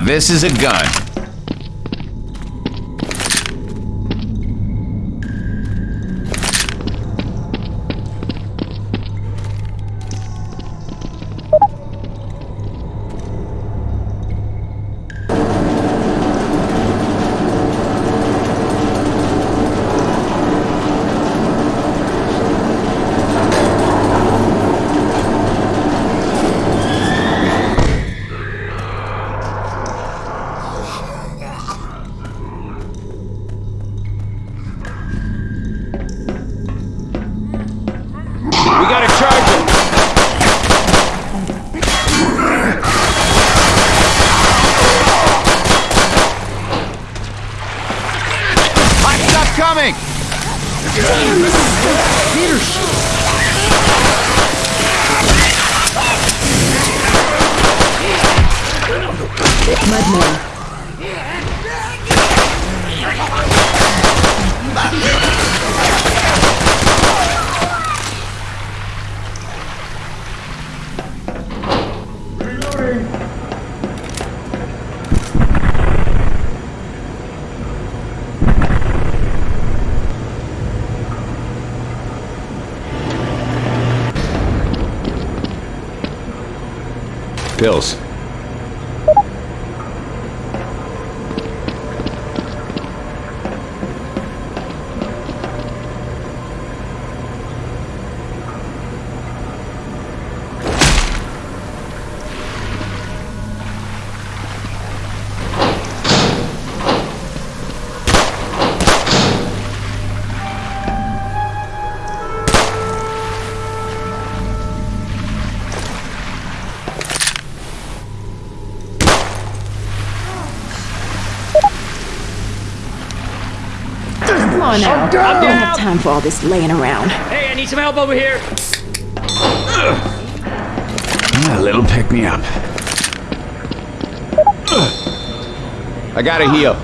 this is a gun. Pills. On now. I don't have time for all this laying around. Hey, I need some help over here. A little pick me up. I gotta heal.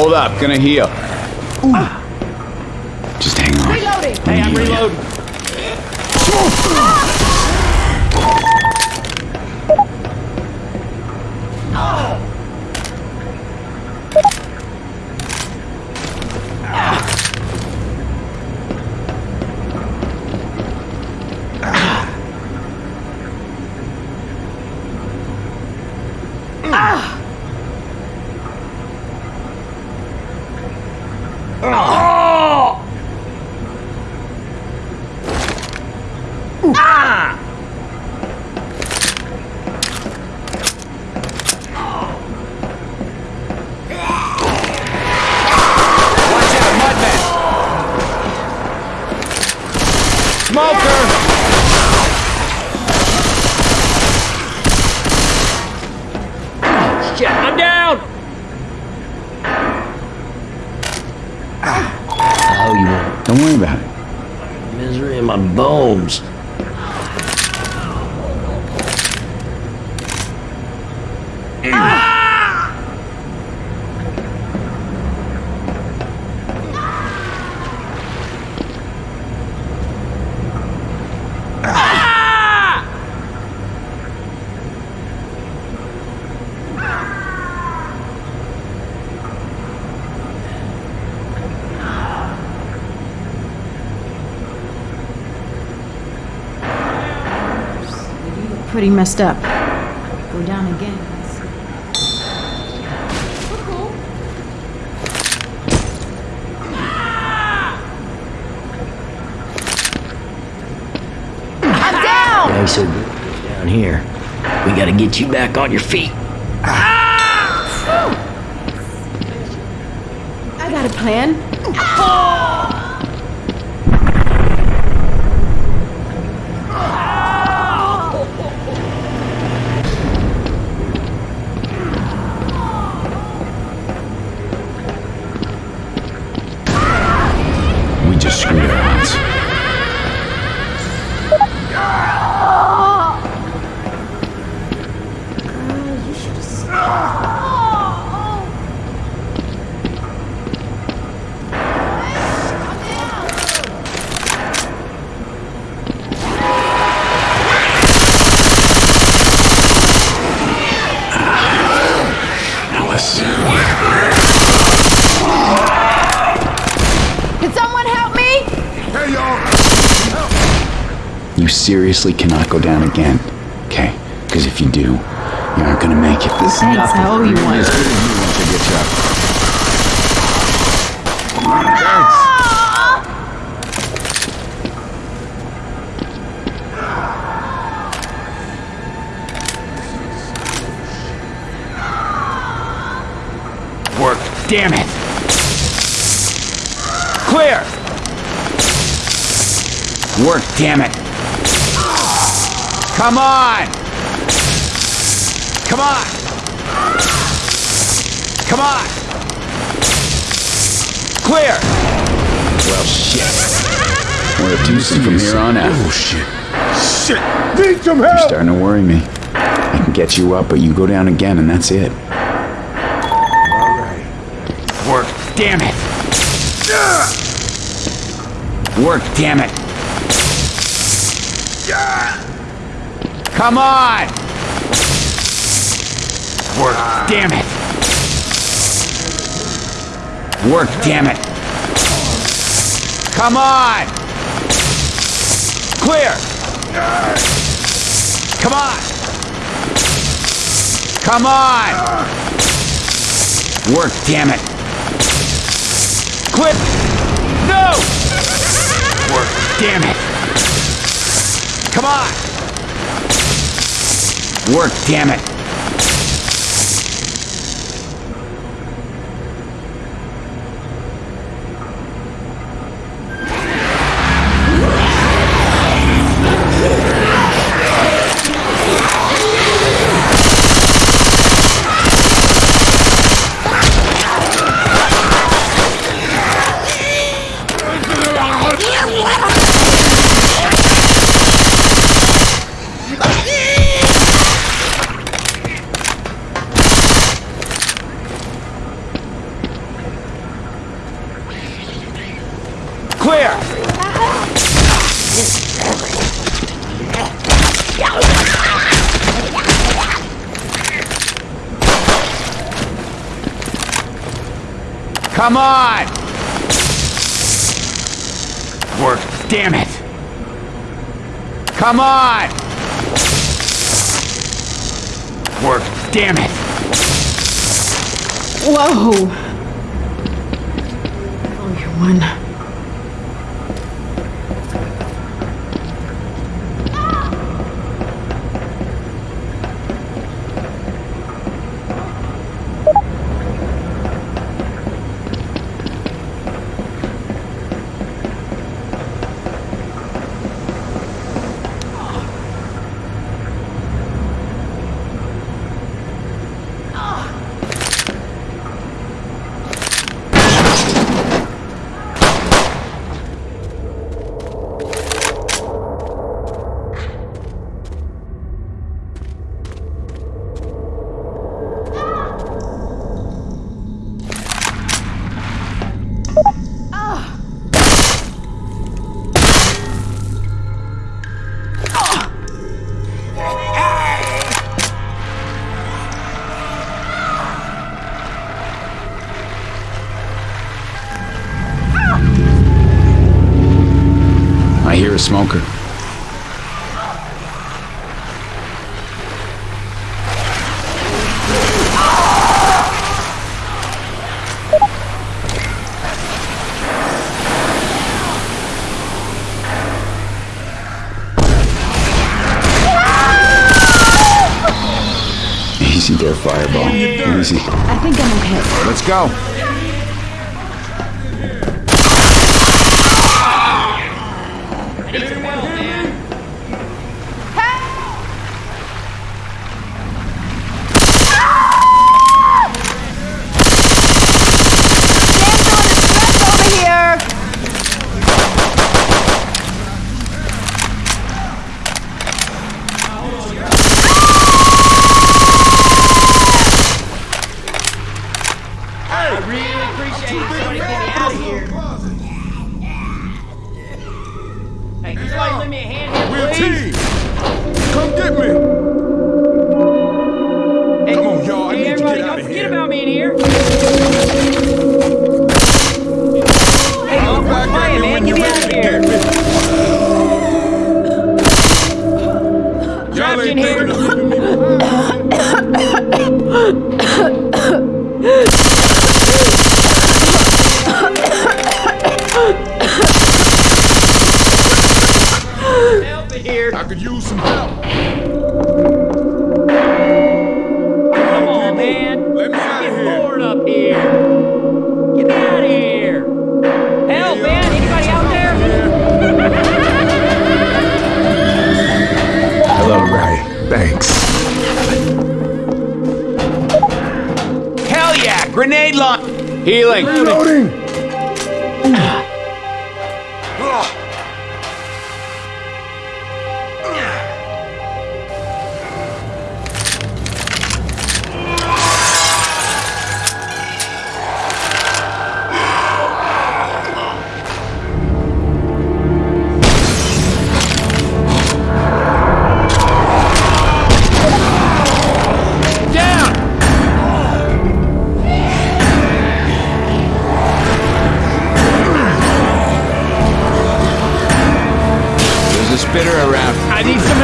Hold up, gonna heal. Just hang on. Hey, I'm reloading. Shit, I'm. Oh, you want Don't worry about it. misery in my bones. Pretty messed up. Go down again. They said down here. We gotta get you back on your feet. Ah! I got a plan. We seriously cannot go down again. Okay? Because if you do, you aren't gonna make it. This is Thanks, nothing. I owe you one. As good as you once I get you up. Work, damn it! Clear! Work, damn it! Come on! Come on! Come on! Clear! Well, shit. We're a twosome from here on out. Oh shit. Shit! Need some help! You're starting to worry me. I can get you up, but you go down again, and that's it. Alright. Work, damn it! Work, damn it! Come on! Work, damn it! Work, damn it! Come on! Clear! Come on! Come on! Work, damn it! Clip! No! Work, damn it! Come on! Work, damn it! Come on! Work, damn it! Whoa. Oh, you're a smoker. Easy there, Fireball. Easy. I think I'm okay. Let's go. around. I need some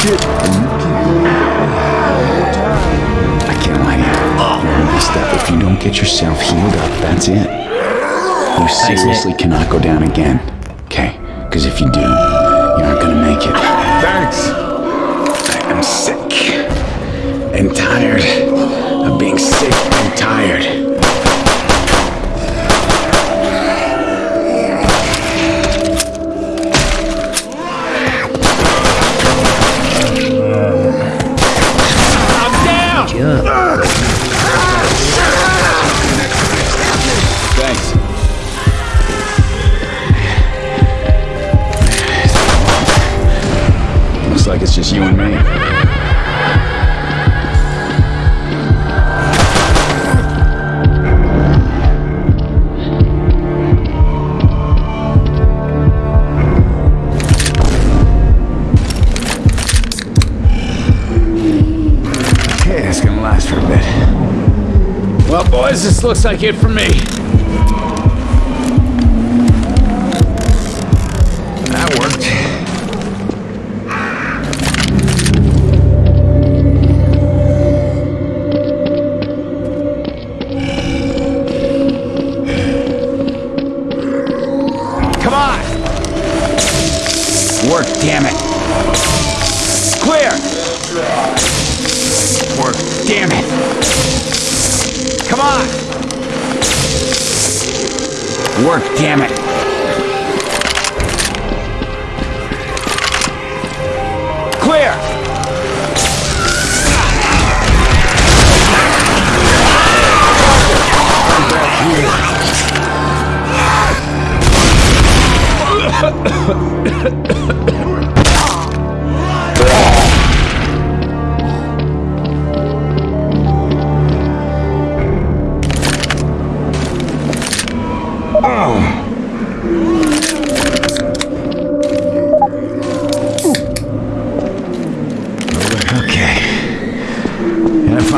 shit. I can't lie to you. Oh. messed up if you don't get yourself healed up, that's it. You seriously cannot go down again. Okay? Because if you do, you're not gonna make it. Thanks. I am sick and tired of being sick and tired. It's just you and me. Well, boys, this looks like it for me. That worked. Work, damn it!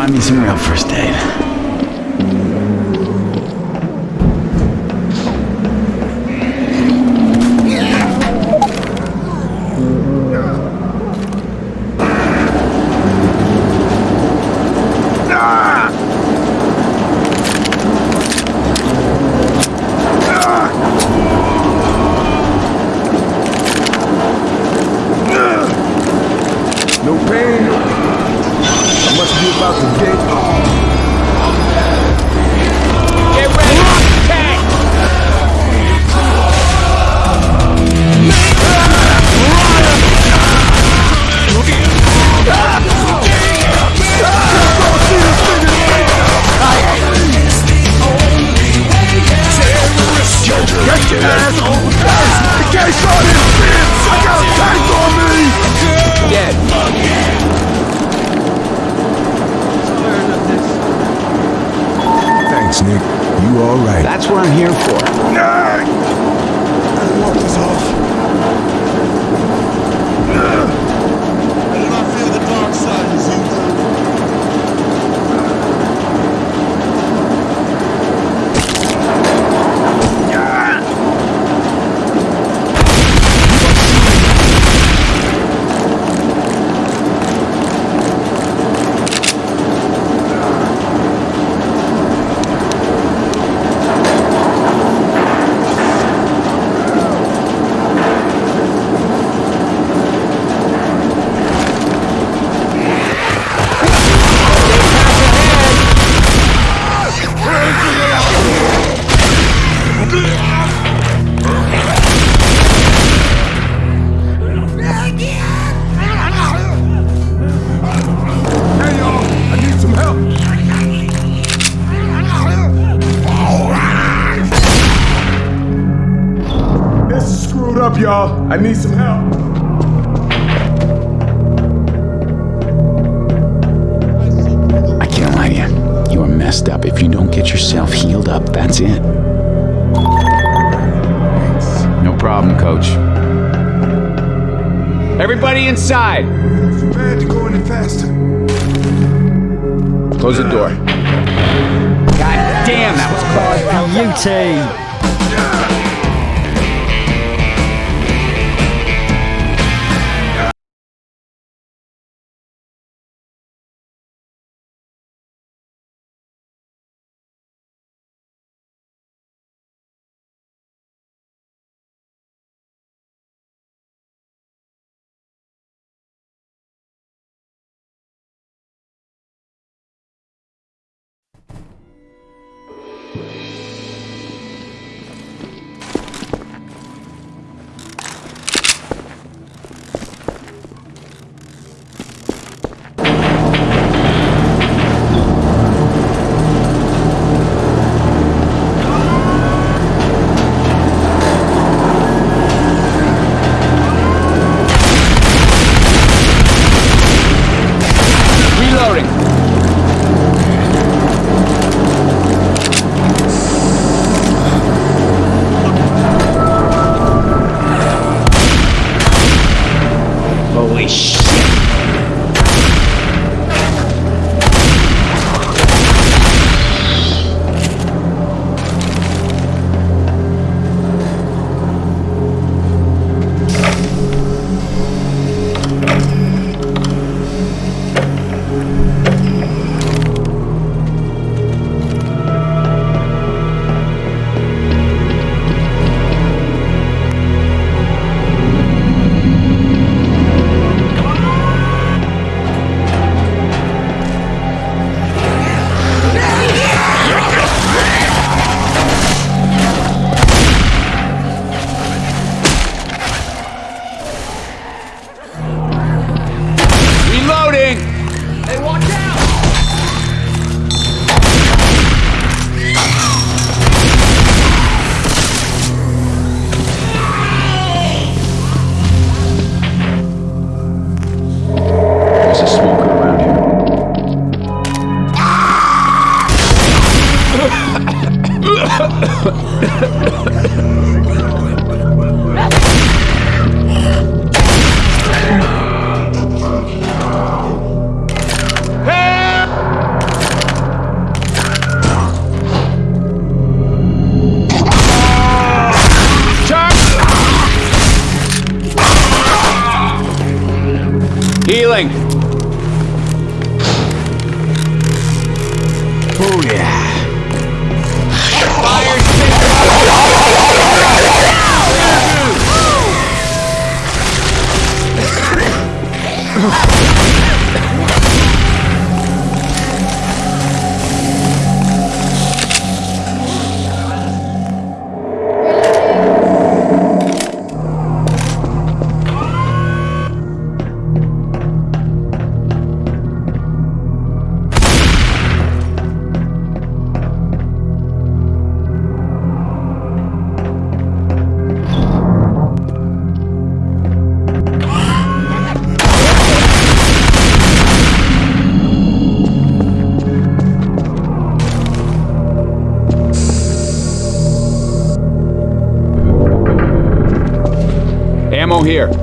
Find me some real first aid. I need some help. I can't lie to you. You are messed up. If you don't get yourself healed up, that's it. No problem, coach. Everybody inside! Too to go any faster. Close the door. God damn, that was close. Beauty! Here.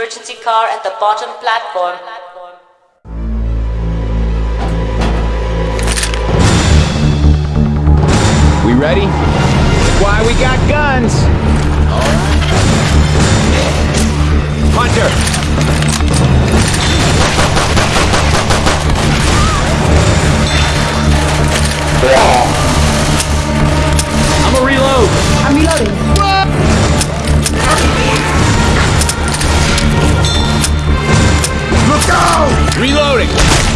Emergency car at the bottom platform. We ready? Why we got guns? Hunter! I'm a reload. I'm reloading. Out! Reloading.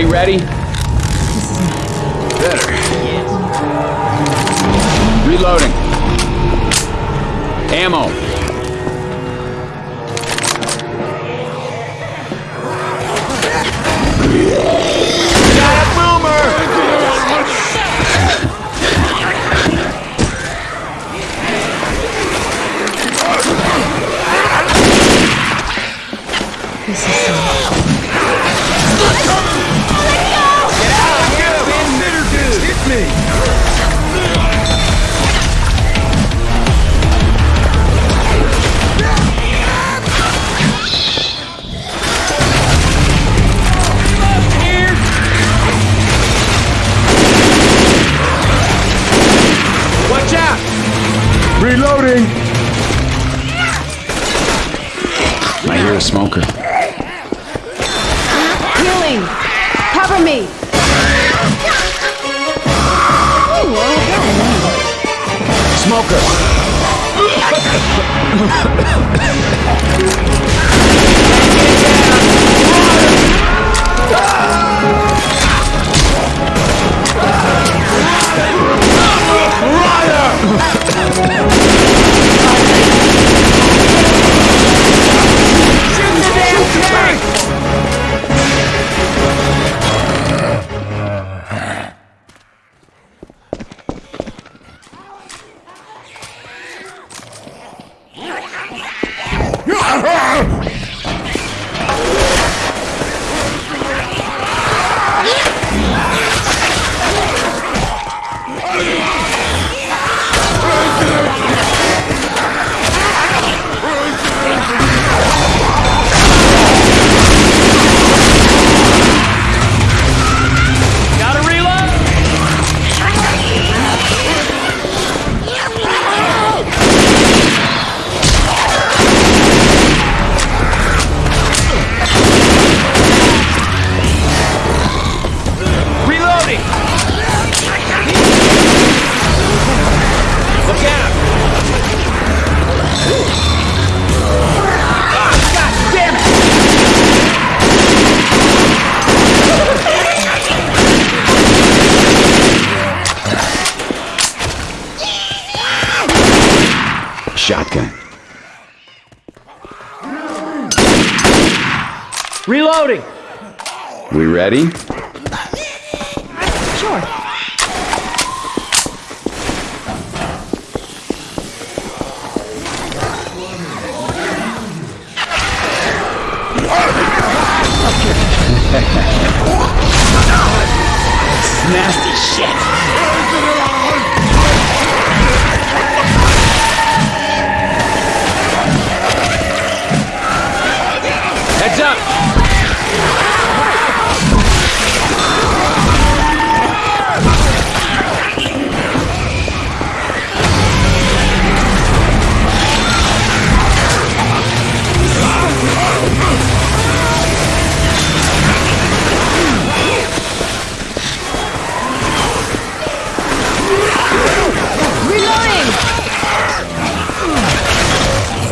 Everybody ready? Gotta ready? Sure.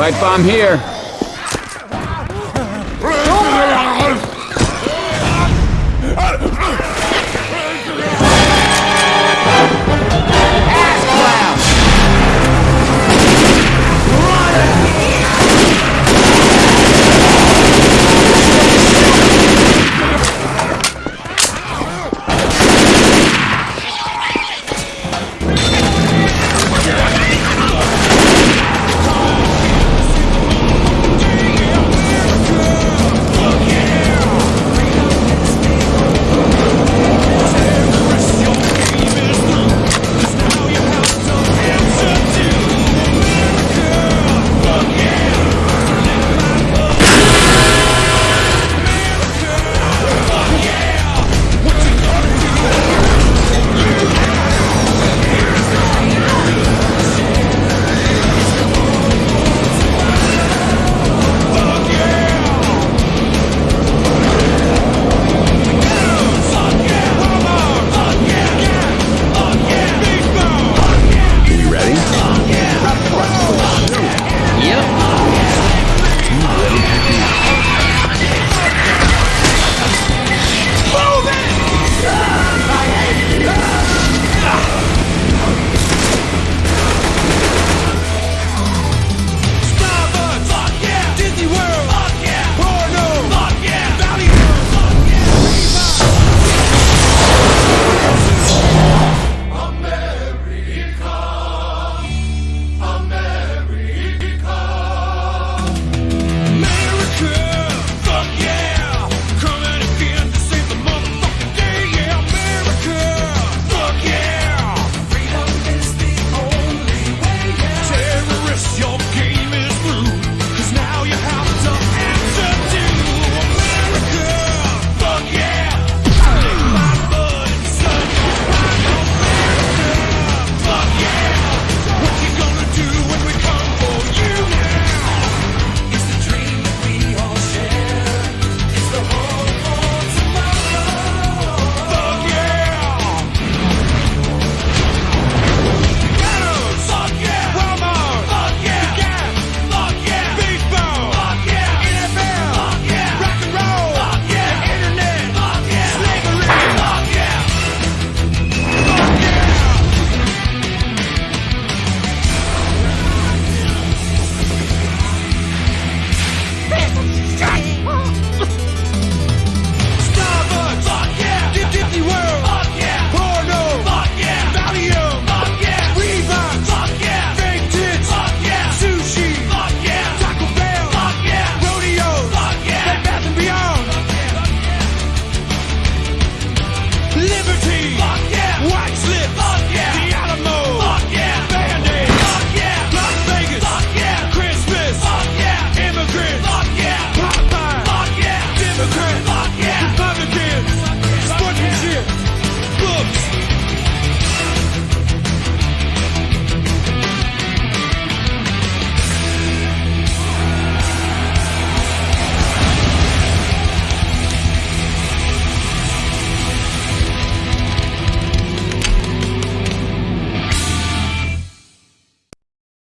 Pipe bomb here.